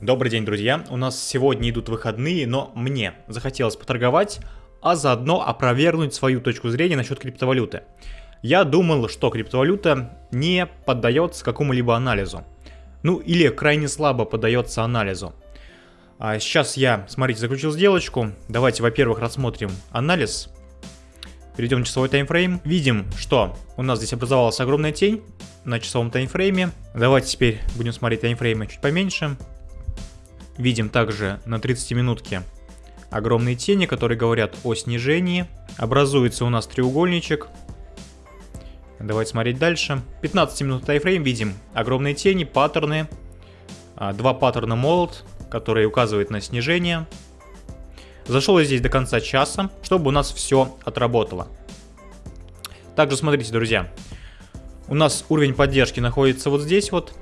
Добрый день, друзья. У нас сегодня идут выходные, но мне захотелось поторговать, а заодно опровергнуть свою точку зрения насчет криптовалюты. Я думал, что криптовалюта не поддается какому-либо анализу. Ну или крайне слабо поддается анализу. А сейчас я, смотрите, заключил сделочку. Давайте, во-первых, рассмотрим анализ. Перейдем в часовой таймфрейм. Видим, что у нас здесь образовалась огромная тень на часовом таймфрейме. Давайте теперь будем смотреть таймфреймы чуть поменьше. Видим также на 30 минутке огромные тени, которые говорят о снижении. Образуется у нас треугольничек. Давайте смотреть дальше. 15 минут тайфрейм видим огромные тени, паттерны. А, два паттерна молот, которые указывают на снижение. Зашел я здесь до конца часа, чтобы у нас все отработало. Также смотрите, друзья. У нас уровень поддержки находится вот здесь вот.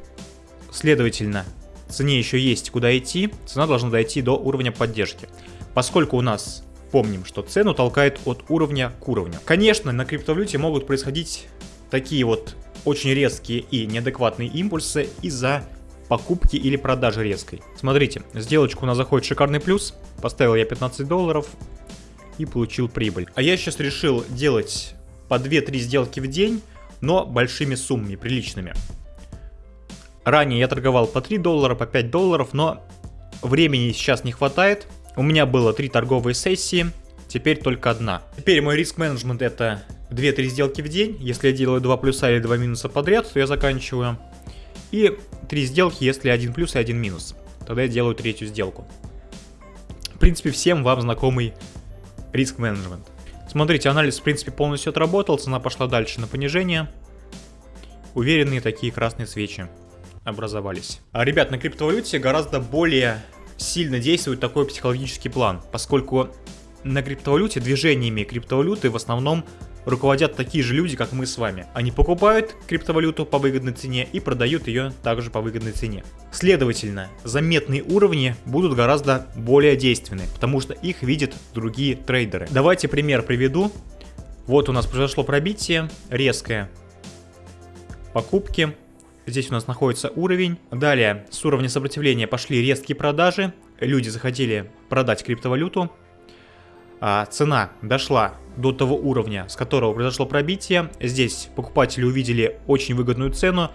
Следовательно, цене еще есть куда идти, цена должна дойти до уровня поддержки. Поскольку у нас, помним, что цену толкает от уровня к уровню. Конечно, на криптовалюте могут происходить такие вот очень резкие и неадекватные импульсы из-за покупки или продажи резкой. Смотрите, сделочку у нас заходит шикарный плюс, поставил я 15 долларов и получил прибыль. А я сейчас решил делать по 2-3 сделки в день, но большими суммами, приличными. Ранее я торговал по 3 доллара, по 5 долларов, но времени сейчас не хватает. У меня было 3 торговые сессии, теперь только одна. Теперь мой риск-менеджмент это 2-3 сделки в день. Если я делаю 2 плюса или 2 минуса подряд, то я заканчиваю. И 3 сделки, если 1 плюс и 1 минус. Тогда я делаю третью сделку. В принципе, всем вам знакомый риск-менеджмент. Смотрите, анализ в принципе полностью отработал, цена пошла дальше на понижение. Уверенные такие красные свечи образовались. А, ребят, на криптовалюте гораздо более сильно действует такой психологический план, поскольку на криптовалюте движениями криптовалюты в основном руководят такие же люди, как мы с вами. Они покупают криптовалюту по выгодной цене и продают ее также по выгодной цене. Следовательно, заметные уровни будут гораздо более действенны, потому что их видят другие трейдеры. Давайте пример приведу. Вот у нас произошло пробитие резкое. Покупки Здесь у нас находится уровень. Далее с уровня сопротивления пошли резкие продажи. Люди захотели продать криптовалюту. А цена дошла до того уровня, с которого произошло пробитие. Здесь покупатели увидели очень выгодную цену.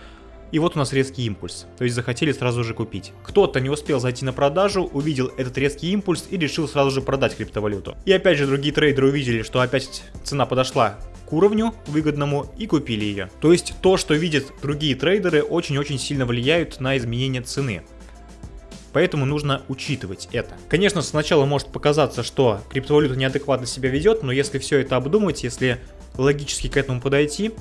И вот у нас резкий импульс, то есть захотели сразу же купить. Кто-то не успел зайти на продажу, увидел этот резкий импульс и решил сразу же продать криптовалюту. И опять же другие трейдеры увидели, что опять цена подошла уровню выгодному и купили ее. То есть то, что видят другие трейдеры, очень-очень сильно влияют на изменение цены. Поэтому нужно учитывать это. Конечно, сначала может показаться, что криптовалюта неадекватно себя ведет, но если все это обдумать, если логически к этому подойти,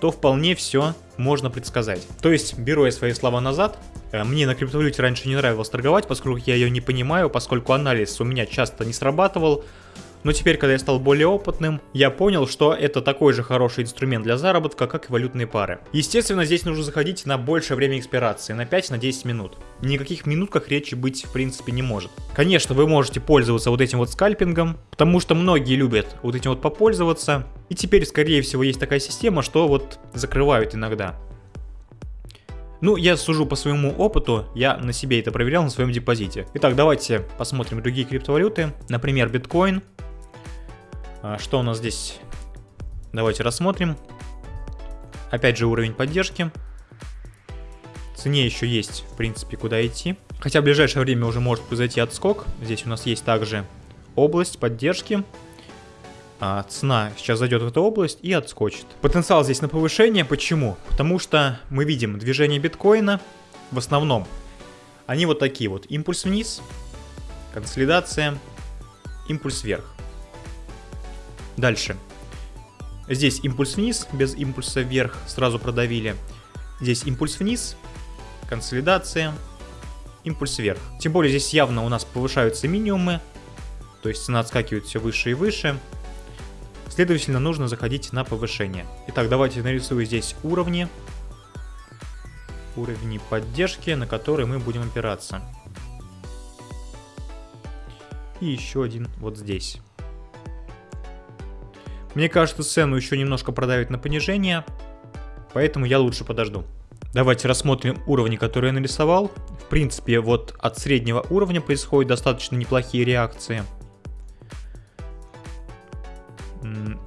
то вполне все можно предсказать. То есть, беру я свои слова назад, э, мне на криптовалюте раньше не нравилось торговать, поскольку я ее не понимаю, поскольку анализ у меня часто не срабатывал, но теперь, когда я стал более опытным, я понял, что это такой же хороший инструмент для заработка, как и валютные пары. Естественно, здесь нужно заходить на большее время экспирации, на 5-10 минут. Никаких минутках речи быть в принципе не может. Конечно, вы можете пользоваться вот этим вот скальпингом, потому что многие любят вот этим вот попользоваться. И теперь, скорее всего, есть такая система, что вот закрывают иногда. Ну, я сужу по своему опыту, я на себе это проверял на своем депозите. Итак, давайте посмотрим другие криптовалюты. Например, биткоин. А, что у нас здесь? Давайте рассмотрим. Опять же уровень поддержки. Цене еще есть, в принципе, куда идти. Хотя в ближайшее время уже может произойти отскок. Здесь у нас есть также область поддержки. А, цена сейчас зайдет в эту область и отскочит. Потенциал здесь на повышение. Почему? Потому что мы видим движение биткоина в основном. Они вот такие вот. Импульс вниз, консолидация, импульс вверх. Дальше. Здесь импульс вниз, без импульса вверх сразу продавили. Здесь импульс вниз, консолидация, импульс вверх. Тем более здесь явно у нас повышаются минимумы, то есть цена отскакивает все выше и выше. Следовательно, нужно заходить на повышение. Итак, давайте нарисую здесь уровни. Уровни поддержки, на которые мы будем опираться. И еще один вот здесь. Мне кажется, цену еще немножко продавить на понижение, поэтому я лучше подожду. Давайте рассмотрим уровни, которые я нарисовал. В принципе, вот от среднего уровня происходят достаточно неплохие реакции.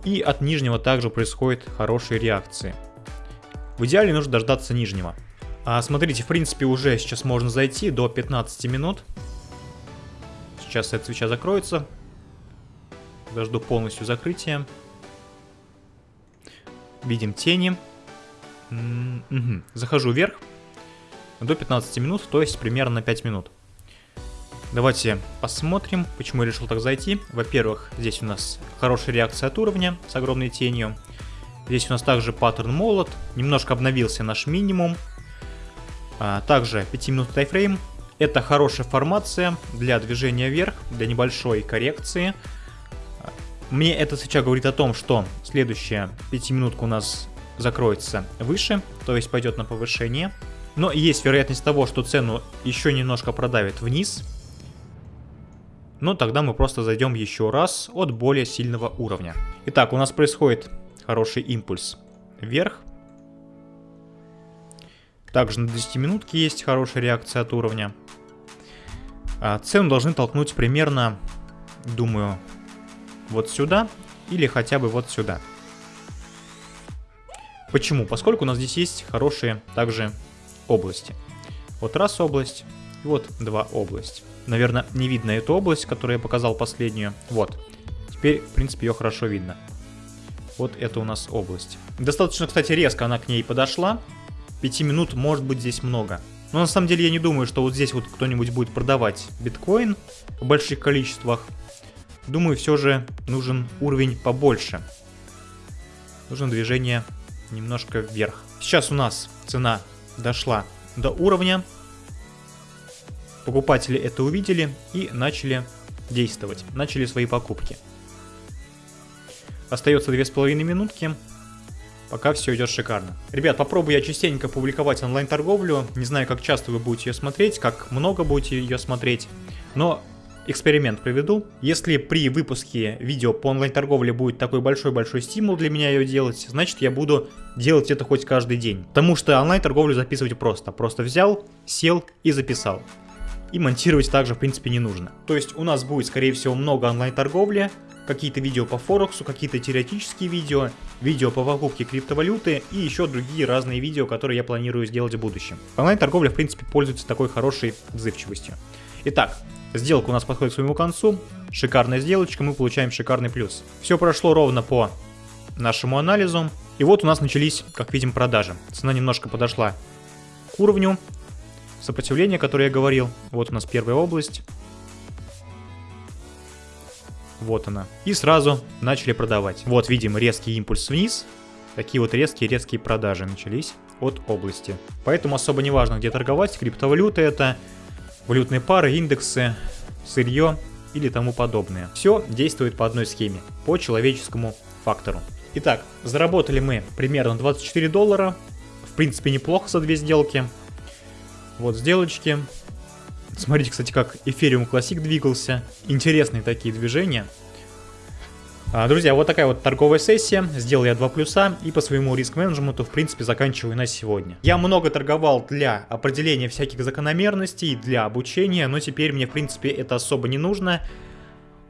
И от нижнего также происходят хорошие реакции. В идеале нужно дождаться нижнего. А смотрите, в принципе, уже сейчас можно зайти до 15 минут. Сейчас эта свеча закроется. Дожду полностью закрытия. Видим тени. Угу. Захожу вверх. До 15 минут, то есть примерно на 5 минут. Давайте посмотрим, почему я решил так зайти. Во-первых, здесь у нас хорошая реакция от уровня с огромной тенью. Здесь у нас также паттерн молот. Немножко обновился наш минимум. А, также 5 минут тайфрейм. Это хорошая формация для движения вверх, для небольшой коррекции. Мне эта свеча говорит о том, что следующая 5 минутка у нас закроется выше, то есть пойдет на повышение. Но есть вероятность того, что цену еще немножко продавит вниз. Но тогда мы просто зайдем еще раз от более сильного уровня. Итак, у нас происходит хороший импульс вверх. Также на 10 минутке есть хорошая реакция от уровня. А цену должны толкнуть примерно, думаю, вот сюда или хотя бы вот сюда. Почему? Поскольку у нас здесь есть хорошие также области. Вот раз область, и вот два область. Наверное, не видно эту область, которую я показал последнюю. Вот. Теперь, в принципе, ее хорошо видно. Вот это у нас область. Достаточно, кстати, резко она к ней подошла. 5 минут может быть здесь много. Но на самом деле я не думаю, что вот здесь вот кто-нибудь будет продавать биткоин в больших количествах. Думаю, все же нужен уровень побольше. Нужно движение немножко вверх. Сейчас у нас цена дошла до уровня. Покупатели это увидели и начали действовать, начали свои покупки. Остается 2,5 минутки. Пока все идет шикарно. Ребят, попробую я частенько публиковать онлайн-торговлю. Не знаю, как часто вы будете ее смотреть, как много будете ее смотреть. Но эксперимент проведу. Если при выпуске видео по онлайн-торговле будет такой большой-большой стимул для меня ее делать, значит я буду делать это хоть каждый день. Потому что онлайн-торговлю записывать просто. Просто взял, сел и записал. И монтировать также, в принципе, не нужно. То есть у нас будет, скорее всего, много онлайн-торговли, какие-то видео по Форексу, какие-то теоретические видео, видео по покупке криптовалюты и еще другие разные видео, которые я планирую сделать в будущем. Онлайн-торговля, в принципе, пользуется такой хорошей отзывчивостью. Итак, сделка у нас подходит к своему концу. Шикарная сделочка, мы получаем шикарный плюс. Все прошло ровно по нашему анализу. И вот у нас начались, как видим, продажи. Цена немножко подошла к уровню сопротивления, которое я говорил. Вот у нас первая область. Вот она. И сразу начали продавать. Вот видим резкий импульс вниз. Такие вот резкие-резкие продажи начались от области. Поэтому особо не важно, где торговать. Криптовалюты это валютные пары, индексы, сырье или тому подобное. Все действует по одной схеме, по человеческому фактору. Итак, заработали мы примерно 24 доллара. В принципе, неплохо за две сделки. Вот сделочки. Смотрите, кстати, как Ethereum Classic двигался. Интересные такие движения. А, друзья, вот такая вот торговая сессия. Сделал я два плюса и по своему риск-менеджменту, в принципе, заканчиваю на сегодня. Я много торговал для определения всяких закономерностей, для обучения, но теперь мне, в принципе, это особо не нужно.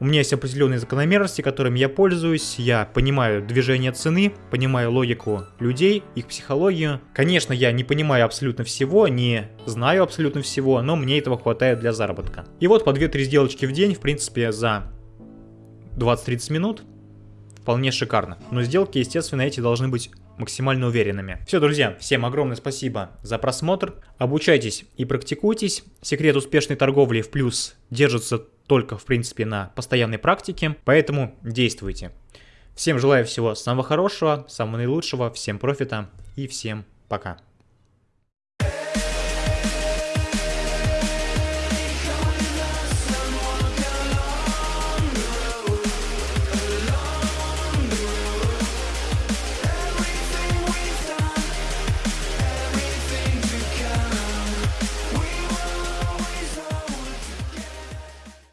У меня есть определенные закономерности, которыми я пользуюсь, я понимаю движение цены, понимаю логику людей, их психологию. Конечно, я не понимаю абсолютно всего, не знаю абсолютно всего, но мне этого хватает для заработка. И вот по 2-3 сделочки в день, в принципе, за 20-30 минут вполне шикарно. Но сделки, естественно, эти должны быть максимально уверенными. Все, друзья, всем огромное спасибо за просмотр. Обучайтесь и практикуйтесь. Секрет успешной торговли в плюс держится только, в принципе, на постоянной практике, поэтому действуйте. Всем желаю всего самого хорошего, самого наилучшего, всем профита и всем пока.